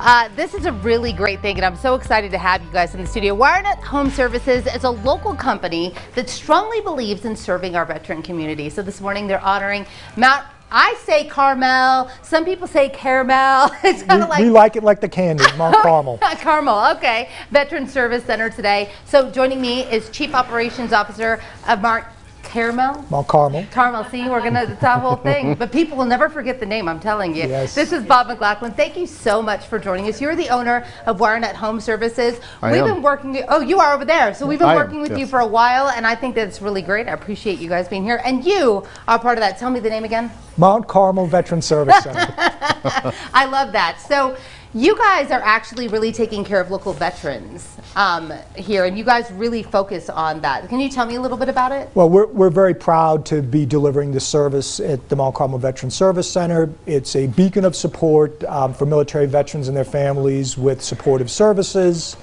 Uh, this is a really great thing, and I'm so excited to have you guys in the studio. WireNut Home Services is a local company that strongly believes in serving our veteran community. So this morning they're honoring Mount I say Carmel. Some people say caramel. It's kind of like we like it like the candy, Mount Carmel. Carmel. Okay. Veteran Service Center today. So joining me is Chief Operations Officer of Mark Caramel? Mount Carmel. Carmel. See, we're going to, it's that whole thing. but people will never forget the name, I'm telling you. Yes. This is Bob McLaughlin. Thank you so much for joining us. You're the owner of WireNut Home Services. I we've am. been working, oh, you are over there. So we've been I am, working with yes. you for a while, and I think that's really great. I appreciate you guys being here. And you are part of that. Tell me the name again. Mount Carmel Veteran Service Center. I love that. So you guys are actually really taking care of local veterans um, here, and you guys really focus on that. Can you tell me a little bit about it? well, we're, we're very proud to be delivering this service at the Mount Carmel Veteran Service Center. It's a beacon of support um, for military veterans and their families with supportive services,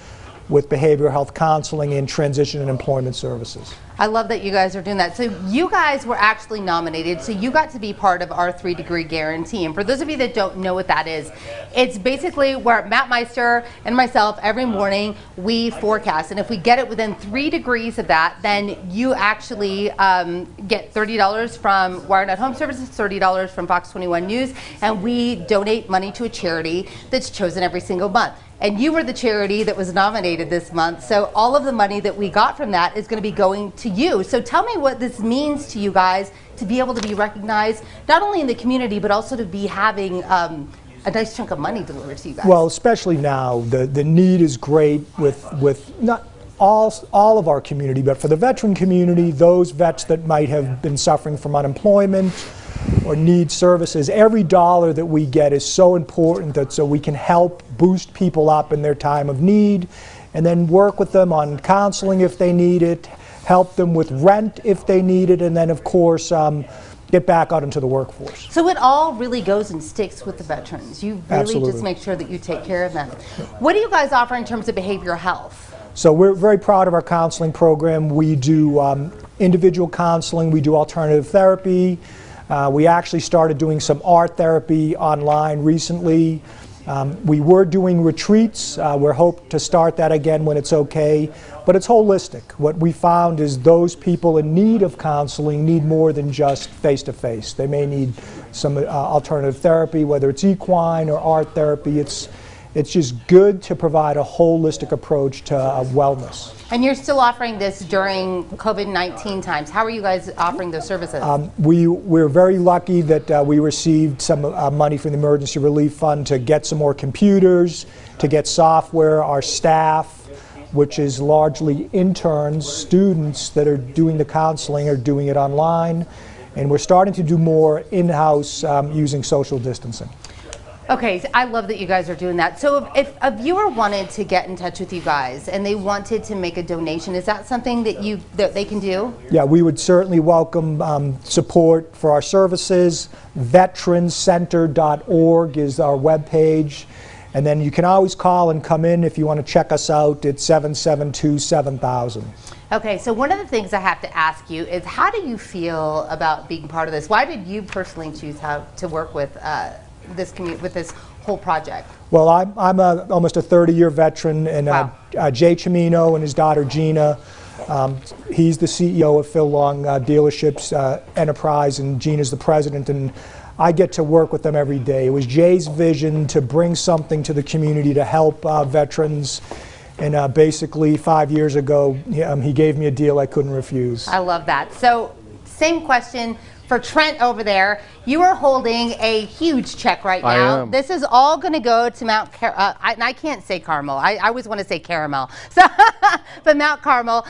with behavioral health counseling, and transition and employment services. I love that you guys are doing that. So you guys were actually nominated, so you got to be part of our three degree guarantee. And for those of you that don't know what that is, it's basically where Matt Meister and myself every morning we forecast. And if we get it within three degrees of that, then you actually um, get $30 from WireNut Home Services, $30 from Fox 21 News, and we donate money to a charity that's chosen every single month. And you were the charity that was nominated this month. So all of the money that we got from that is going to be going to you. So tell me what this means to you guys to be able to be recognized, not only in the community, but also to be having um, a nice chunk of money delivered to you guys. Well, especially now, the, the need is great with, with not all, all of our community, but for the veteran community, those vets that might have been suffering from unemployment or need services, every dollar that we get is so important that so we can help boost people up in their time of need and then work with them on counseling if they need it, help them with rent if they need it, and then of course um, get back out into the workforce. So it all really goes and sticks with the veterans. You really Absolutely. just make sure that you take care of them. What do you guys offer in terms of behavioral health? So we're very proud of our counseling program. We do um, individual counseling, we do alternative therapy. Uh, we actually started doing some art therapy online recently. Um, we were doing retreats. Uh, we're hope to start that again when it's okay, but it's holistic. What we found is those people in need of counseling need more than just face-to-face. They may need some uh, alternative therapy, whether it's equine or art therapy. It's, it's just good to provide a holistic approach to uh, wellness. And you're still offering this during COVID-19 times. How are you guys offering those services? Um, we, we're very lucky that uh, we received some uh, money from the Emergency Relief Fund to get some more computers, to get software. Our staff, which is largely interns, students that are doing the counseling, are doing it online. And we're starting to do more in-house um, using social distancing. Okay, so I love that you guys are doing that. So if, if a viewer wanted to get in touch with you guys and they wanted to make a donation, is that something that you that they can do? Yeah, we would certainly welcome um, support for our services. Veterancenter.org is our webpage. And then you can always call and come in if you want to check us out at 772 7000. Okay, so one of the things I have to ask you is how do you feel about being part of this? Why did you personally choose how to work with uh, this commu- with this whole project? Well, I'm, I'm a, almost a 30-year veteran, and uh, Wow. uh, Jay Cimino and his daughter Gina, um, he's the CEO of Phil Long uh, Dealerships uh, Enterprise, and Gina's the president, and I get to work with them every day. It was Jay's vision to bring something to the community to help uh, veterans, and uh, basically five years ago, he, um, he gave me a deal I couldn't refuse. I love that. So, same question for Trent over there. You are holding a huge check right I now. am. This is all going to go to Mount Car- uh, I, I can't say Carmel. I, I always want to say caramel. So, but Mount Carmel.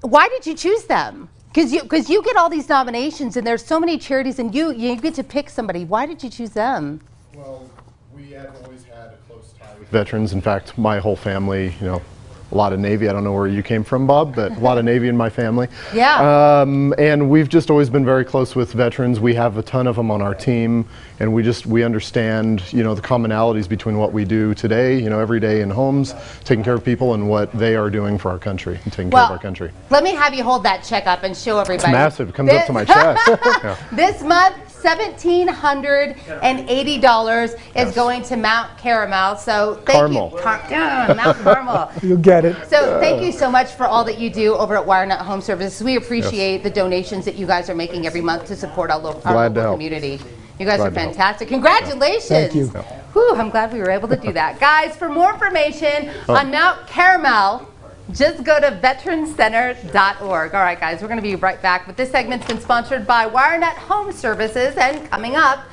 Why did you choose them? Because you because you get all these nominations and there's so many charities and you you get to pick somebody. Why did you choose them? Well, we have always had a close tie with veterans. In fact, my whole family, you know, a lot of Navy. I don't know where you came from, Bob, but a lot of Navy in my family. Yeah. Um, and we've just always been very close with veterans. We have a ton of them on our team, and we just we understand, you know, the commonalities between what we do today, you know, every day in homes, taking care of people, and what they are doing for our country and taking care of our country. let me have you hold that check up and show everybody. It's massive. It comes up to my chest. Yeah. This month, $1,780 is going to Mount Caramel. So thank Carmel. you. Car- yeah, Mount Carmel. You'll get it. So thank you so much for all that you do over at WireNut Home Services. We appreciate the donations that you guys are making every month to support our, lo- our Glad to local community. You guys Glad are fantastic. Congratulations. Thank you. Whew, I'm glad we were able to do that. guys, for more information on Mount Caramel, just go to veterancenter.org. All right, guys, we're going to be right back. But this segment's been sponsored by WireNut Home Services, and coming up,